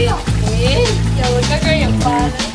哎呦，哎，有这个也关了。